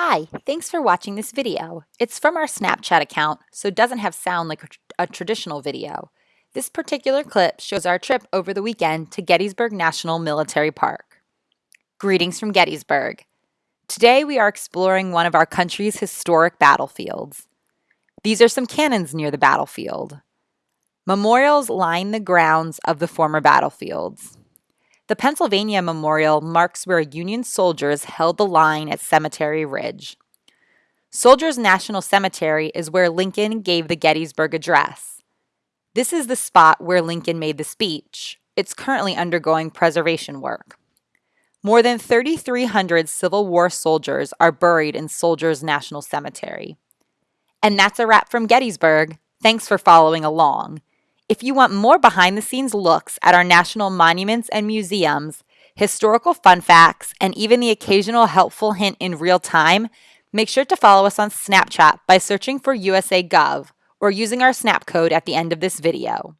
Hi, thanks for watching this video. It's from our Snapchat account, so it doesn't have sound like a, tr- a traditional video. This particular clip shows our trip over the weekend to Gettysburg National Military Park. Greetings from Gettysburg. Today we are exploring one of our country's historic battlefields. These are some cannons near the battlefield. Memorials line the grounds of the former battlefields. The Pennsylvania Memorial marks where Union soldiers held the line at Cemetery Ridge. Soldiers National Cemetery is where Lincoln gave the Gettysburg Address. This is the spot where Lincoln made the speech. It's currently undergoing preservation work. More than 3,300 Civil War soldiers are buried in Soldiers National Cemetery. And that's a wrap from Gettysburg. Thanks for following along. If you want more behind the scenes looks at our national monuments and museums, historical fun facts, and even the occasional helpful hint in real time, make sure to follow us on Snapchat by searching for USA Gov or using our snap code at the end of this video.